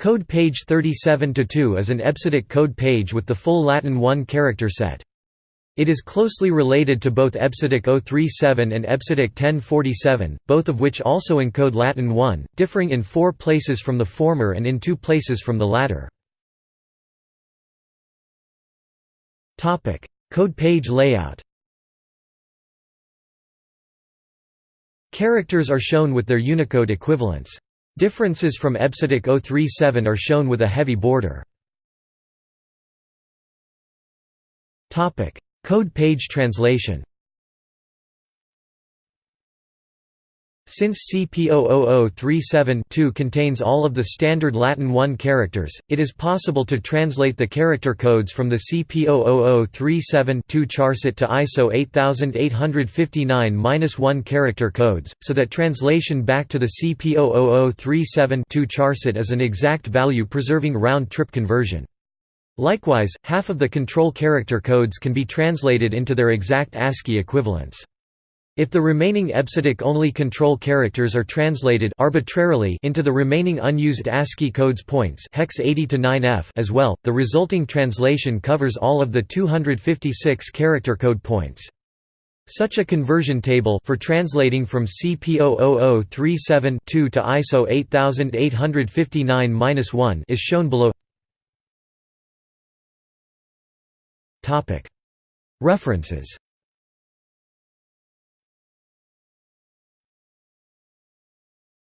Code page 37-2 is an EBCDIC code page with the full Latin 1 character set. It is closely related to both EBCDIC 037 and EBCDIC 1047, both of which also encode Latin 1, differing in four places from the former and in two places from the latter. Code page layout Characters are shown with their Unicode equivalents. Differences from EBCDIC 037 are shown with a heavy border. Code page translation Since CP00037-2 contains all of the standard Latin 1 characters, it is possible to translate the character codes from the CP00037-2 charset to ISO 8859-1 character codes, so that translation back to the CP00037-2 charset is an exact value preserving round-trip conversion. Likewise, half of the control character codes can be translated into their exact ASCII equivalents. If the remaining EBCDIC-only control characters are translated arbitrarily into the remaining unused ASCII codes points hex 80 to 9F as well, the resulting translation covers all of the 256 character code points. Such a conversion table for translating from CP00037-2 to ISO 8859-1 is shown below. References